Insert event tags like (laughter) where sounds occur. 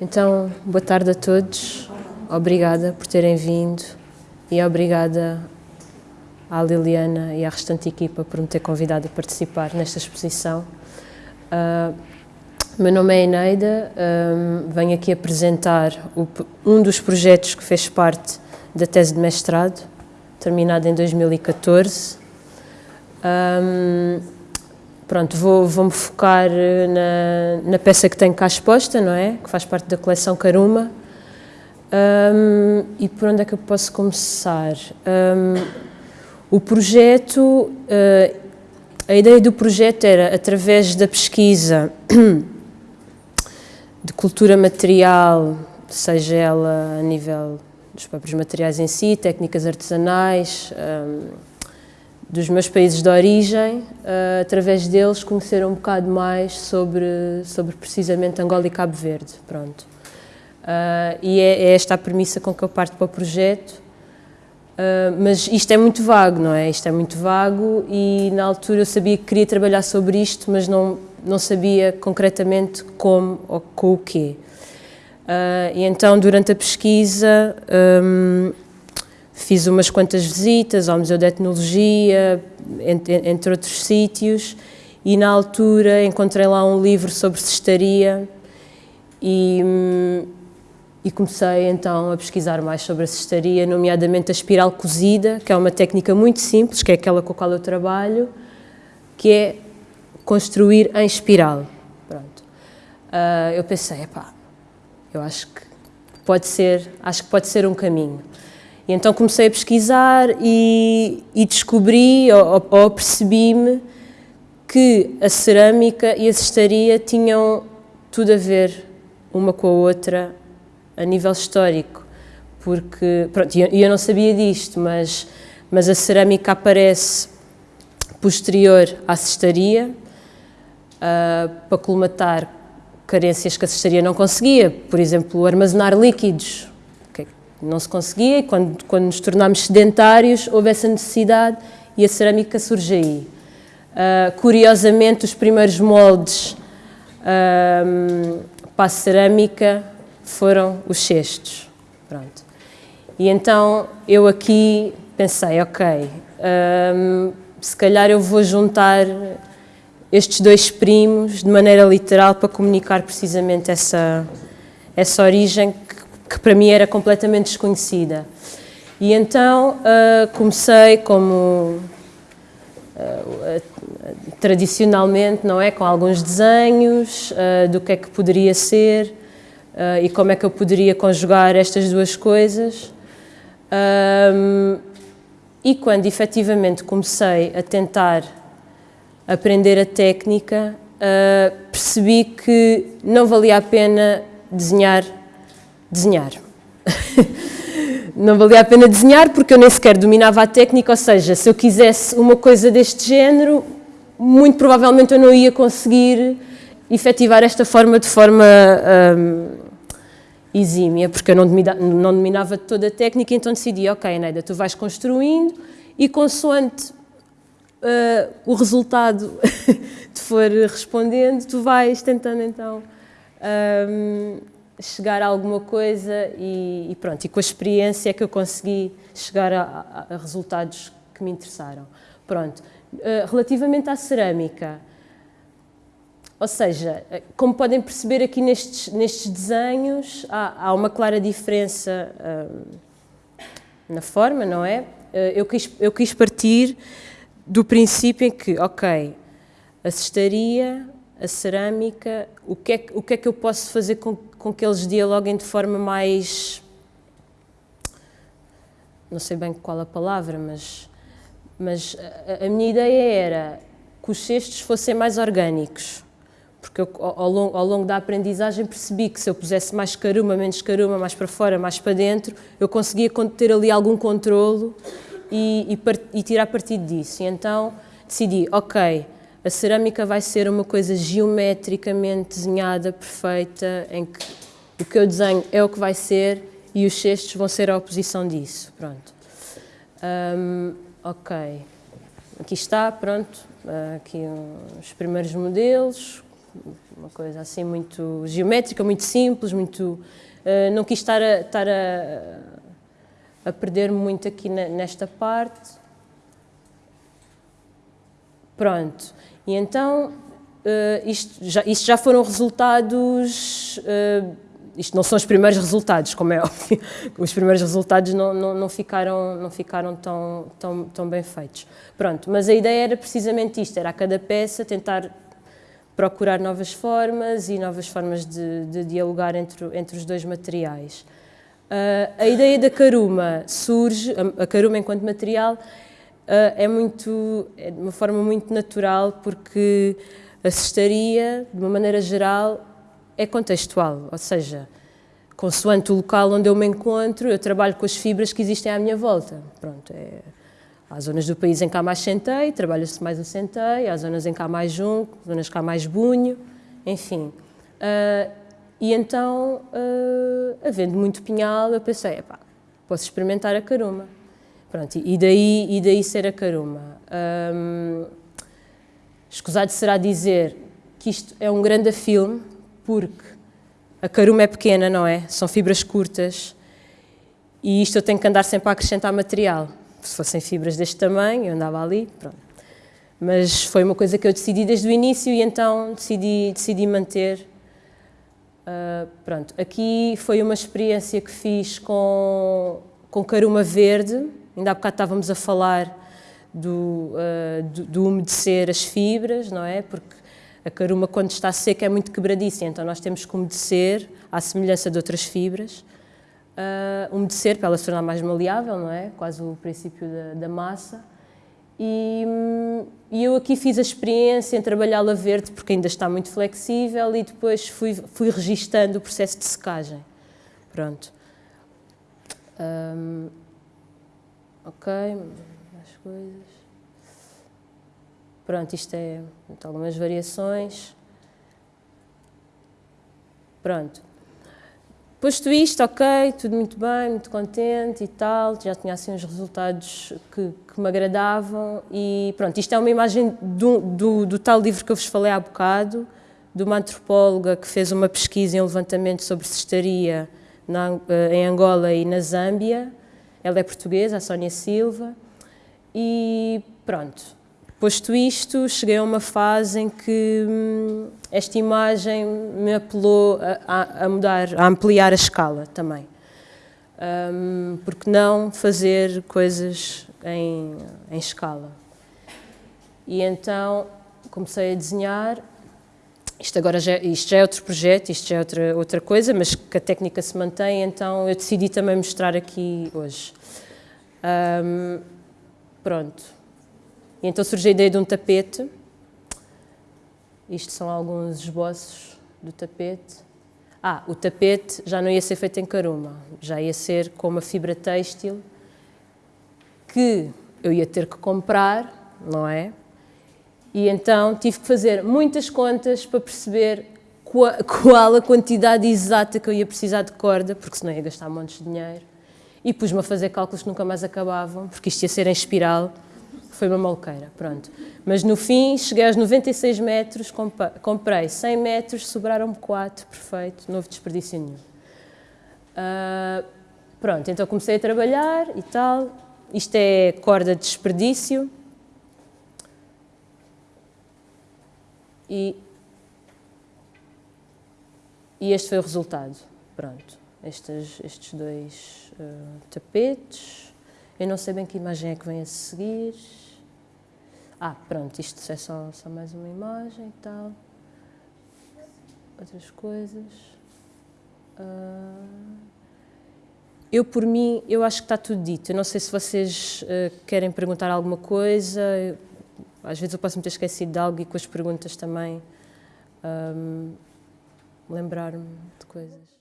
Então, boa tarde a todos. Obrigada por terem vindo e obrigada à Liliana e à restante equipa por me ter convidado a participar nesta exposição. Uh, meu nome é Eneida, um, venho aqui apresentar o, um dos projetos que fez parte da tese de mestrado, terminada em 2014. Um, pronto, vou, vou-me focar na, na, peça que tenho cá exposta, não é? Que faz parte da coleção Caruma. Um, e por onde é que eu posso começar? o projeto, uh, a ideia do projeto era, através da pesquisa (coughs) de cultura material, seja ela a nível dos próprios materiais em si, técnicas artesanais, um, dos meus países de origem, uh, através deles conhecer um bocado mais sobre, sobre precisamente Angola e Cabo Verde, pronto. Uh, e é, é, esta a premissa com que eu parto para o projeto, Uh, mas isto é muito vago, não é? Isto é muito vago e na altura eu sabia que queria trabalhar sobre isto, mas não, não sabia concretamente como ou com o quê. E então, durante a pesquisa, um, fiz umas quantas visitas ao Museu de Etnologia, entre, entre outros sítios, e na altura encontrei lá um livro sobre cestaria e, hum, e comecei então a pesquisar mais sobre a cestaria, nomeadamente a espiral cozida, que é uma técnica muito simples, que é aquela com a qual eu trabalho, que é construir em espiral. Pronto. Uh, eu pensei, epá, eu acho que pode ser, acho que pode ser um caminho. E então comecei a pesquisar e, e descobri, ou, ou percebi-me, que a cerâmica e a cestaria tinham tudo a ver uma com a outra a nível histórico, porque, pronto, eu, eu não sabia disto, mas, mas a cerâmica aparece posterior à cestaria, uh, para colmatar carências que a cestaria não conseguia, por exemplo, armazenar líquidos, não se conseguia, e quando, quando nos tornámos sedentários houve essa necessidade e a cerâmica surge aí. Uh, curiosamente, os primeiros moldes uh, para a cerâmica foram os cestos. Pronto. E então eu aqui pensei, ok, hum, se calhar eu vou juntar estes dois primos de maneira literal para comunicar precisamente essa, essa origem que, para mim era completamente desconhecida. E então uh, comecei como uh, tradicionalmente, não é, com alguns desenhos uh, do que é que poderia ser, e como é que eu poderia conjugar estas duas coisas. Um, e quando efetivamente comecei a tentar aprender a técnica, percebi que não valia a pena desenhar, desenhar. (laughs) não valia a pena desenhar porque eu nem sequer dominava a técnica, ou seja, se eu quisesse uma coisa deste género, muito provavelmente eu não ia conseguir efetivar esta forma de forma um, exímia, porque eu não dominava, não dominava toda a técnica, então decidi, ok, Neida, tu vais construindo e consoante uh, o resultado (laughs) te for respondendo, tu vais tentando então um, chegar a alguma coisa e, e, pronto, e com a experiência é que eu consegui chegar a, a, resultados que me interessaram. Pronto, uh, relativamente à cerâmica, ou seja, como podem perceber aqui nestes, nestes desenhos, há, há uma clara diferença hum, na forma, não é? Eh, eu quis, eu quis partir do princípio em que, ok, a cestaria, a cerâmica, o que é, o que, é que eu posso fazer com, com que eles dialoguem de forma mais... não sei bem qual a palavra, mas, mas a, a minha ideia era que os cestos fossem mais orgânicos porque eu, ao, longo, ao, longo, da aprendizagem percebi que se eu pusesse mais caruma, menos caruma, mais para fora, mais para dentro, eu conseguia ter ali algum controlo e, e, e tirar partido disso. E então decidi, ok, a cerâmica vai ser uma coisa geometricamente desenhada, perfeita, em que o que eu desenho é o que vai ser e os cestos vão ser a oposição disso. Pronto. Um, ok. Aqui está, pronto, aqui os primeiros modelos, uma coisa assim muito geométrica, muito simples, muito... Uh, não quis estar a, estar a, a perder muito aqui nesta parte. Pronto, e então uh, isto, já, isto já foram resultados, uh, isto não são os primeiros resultados, como é (laughs) óbvio, os primeiros resultados não, não, não, ficaram, não ficaram tão, tão, tão bem feitos. Pronto, mas a ideia era precisamente isto, era a cada peça tentar procurar novas formas e novas formas de, de dialogar entre, entre os dois materiais. Uh, a ideia da caruma surge, a, a caruma enquanto material, é, muito, é de uma forma muito natural porque a cestaria, de uma maneira geral, é contextual, ou seja, consoante o local onde eu me encontro, eu trabalho com as fibras que existem à minha volta. Pronto, é, há zonas do país em que há mais centeio, trabalha-se mais o centeio, há zonas em que há mais junco, zonas que há mais bunho, enfim. Uh, e então, uh, havendo muito pinhal, eu pensei, posso experimentar a caruma. Pronto, e daí, e daí ser a caruma. Um, escusado será dizer que isto é um grande filme, porque a caruma é pequena, não é? São fibras curtas e isto eu tenho que andar sempre a acrescentar material. Se fossem fibras deste tamanho, eu andava ali, pronto. Mas foi uma coisa que eu decidi desde o início e então decidi, decidi manter. Uh, pronto, aqui foi uma experiência que fiz com, com caruma verde, ainda há bocado estávamos a falar do, uh, do, do umedecer as fibras, não é? Porque a caruma, quando está seca, é muito quebradiça, então nós temos que umedecer, à semelhança de outras fibras, uh, umedecer para ela se tornar mais maleável, não é? Quase o princípio da, da massa. E, e, eu aqui fiz a experiência em trabalhá-la verde, porque ainda está muito flexível, e depois fui, fui registando o processo de secagem. Pronto. Um, ok, mais coisas. Pronto, isto é algumas variações. Pronto. Posto isto, ok, tudo muito bem, muito contente e tal, já tinha assim uns resultados que, que me agradavam e pronto, isto é uma imagem do, do, do, tal livro que eu vos falei há bocado, de uma antropóloga que fez uma pesquisa e um levantamento sobre cestaria na, eh, em Angola e na Zâmbia. Ela é portuguesa, a Sónia Silva, e pronto, Posto isto, cheguei a uma fase em que hum, esta imagem me apelou a, a, mudar, a ampliar a escala também. Um, porque não fazer coisas em, em escala? E então comecei a desenhar. Isto agora já, isto já é outro projeto, isto já é outra, outra coisa, mas que a técnica se mantém, então eu decidi também mostrar aqui hoje. Um, pronto. E então surgiu a ideia de um tapete. Isto são alguns esboços do tapete. Ah, o tapete já não ia ser feito em caruma, já ia ser com uma fibra têxtil que eu ia ter que comprar, não é? E então tive que fazer muitas contas para perceber (laughs) qual a quantidade exata que eu ia precisar de corda, porque senão ia gastar montes de dinheiro. E pus-me a fazer cálculos que nunca mais acabavam, porque isto ia ser em espiral foi uma malqueira, pronto. Mas no fim, cheguei aos 96 metros, comprei 100 metros, sobraram-me 4, perfeito, não houve desperdício nenhum. Uh, pronto, então comecei a trabalhar e tal. Isto é corda de desperdício. E, e este foi o resultado. Pronto, estes, estes dois uh, tapetes. Eu não sei bem que imagem é que vem a seguir. Ah, pronto, isto é só, só mais uma imagem e tal. Outras coisas. Uh, eu, por mim, eu acho que está tudo dito. Eu não sei se vocês uh, querem perguntar alguma coisa. Eu, às vezes eu posso me ter esquecido de algo e com as perguntas também um, lembrar-me de coisas.